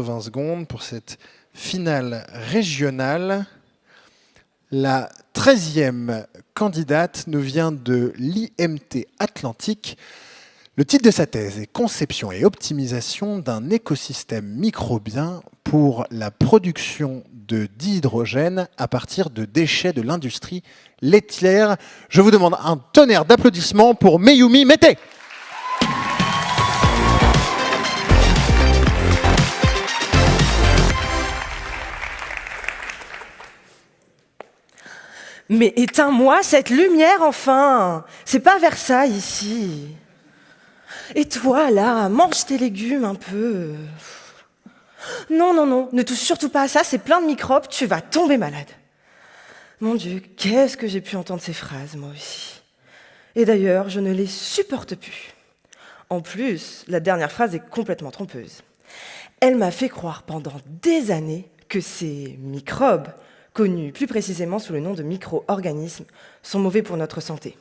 20 secondes pour cette finale régionale. La 13e candidate nous vient de l'IMT Atlantique. Le titre de sa thèse est Conception et optimisation d'un écosystème microbien pour la production de dihydrogène à partir de déchets de l'industrie laitière. Je vous demande un tonnerre d'applaudissements pour Meyumi Mete. Mais éteins-moi cette lumière, enfin C'est pas Versailles, ici. Et toi, là, mange tes légumes un peu. Non, non, non, ne touche surtout pas à ça, c'est plein de microbes, tu vas tomber malade. Mon Dieu, qu'est-ce que j'ai pu entendre ces phrases, moi aussi. Et d'ailleurs, je ne les supporte plus. En plus, la dernière phrase est complètement trompeuse. Elle m'a fait croire pendant des années que ces microbes connus plus précisément sous le nom de micro-organismes, sont mauvais pour notre santé.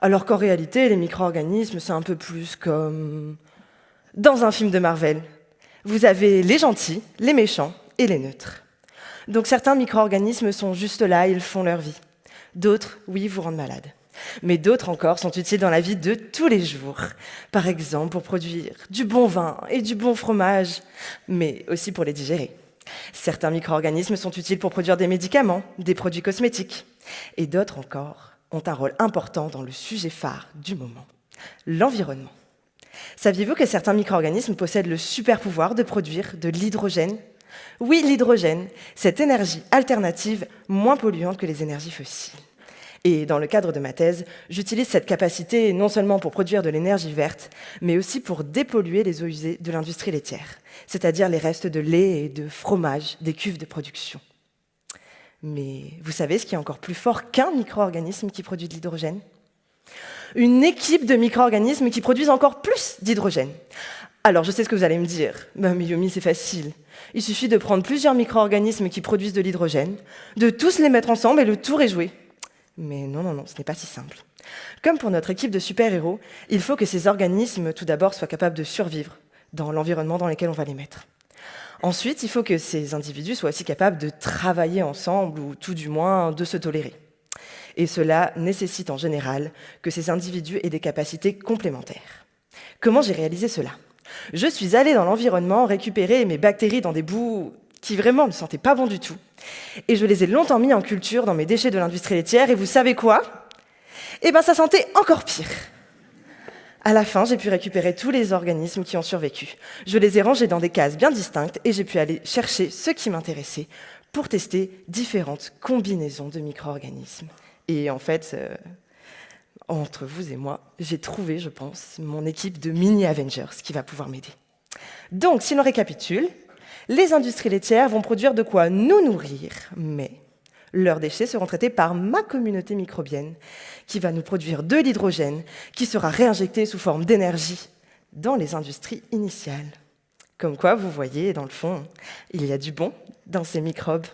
Alors qu'en réalité, les micro-organismes, c'est un peu plus comme dans un film de Marvel. Vous avez les gentils, les méchants et les neutres. Donc certains micro-organismes sont juste là, ils font leur vie. D'autres, oui, vous rendent malade. Mais d'autres encore sont utiles dans la vie de tous les jours. Par exemple, pour produire du bon vin et du bon fromage, mais aussi pour les digérer. Certains micro-organismes sont utiles pour produire des médicaments, des produits cosmétiques. Et d'autres encore ont un rôle important dans le sujet phare du moment, l'environnement. Saviez-vous que certains micro-organismes possèdent le super pouvoir de produire de l'hydrogène? Oui, l'hydrogène, cette énergie alternative moins polluante que les énergies fossiles. Et dans le cadre de ma thèse, j'utilise cette capacité non seulement pour produire de l'énergie verte, mais aussi pour dépolluer les eaux usées de l'industrie laitière, c'est-à-dire les restes de lait et de fromage des cuves de production. Mais vous savez ce qui est encore plus fort qu'un micro-organisme qui produit de l'hydrogène? Une équipe de micro-organismes qui produisent encore plus d'hydrogène. Alors, je sais ce que vous allez me dire. Bah, mais Yomi, c'est facile. Il suffit de prendre plusieurs micro-organismes qui produisent de l'hydrogène, de tous les mettre ensemble et le tour est joué. Mais non, non, non, ce n'est pas si simple. Comme pour notre équipe de super-héros, il faut que ces organismes, tout d'abord, soient capables de survivre dans l'environnement dans lequel on va les mettre. Ensuite, il faut que ces individus soient aussi capables de travailler ensemble, ou tout du moins de se tolérer. Et cela nécessite en général que ces individus aient des capacités complémentaires. Comment j'ai réalisé cela? Je suis allée dans l'environnement récupérer mes bactéries dans des bouts qui vraiment ne sentaient pas bon du tout. Et je les ai longtemps mis en culture dans mes déchets de l'industrie laitière, et vous savez quoi? Eh bien, ça sentait encore pire. À la fin, j'ai pu récupérer tous les organismes qui ont survécu. Je les ai rangés dans des cases bien distinctes et j'ai pu aller chercher ceux qui m'intéressaient pour tester différentes combinaisons de micro-organismes. Et en fait, euh, entre vous et moi, j'ai trouvé, je pense, mon équipe de mini-Avengers qui va pouvoir m'aider. Donc, si l'on récapitule, les industries laitières vont produire de quoi nous nourrir, mais leurs déchets seront traités par ma communauté microbienne, qui va nous produire de l'hydrogène, qui sera réinjecté sous forme d'énergie dans les industries initiales. Comme quoi, vous voyez, dans le fond, il y a du bon dans ces microbes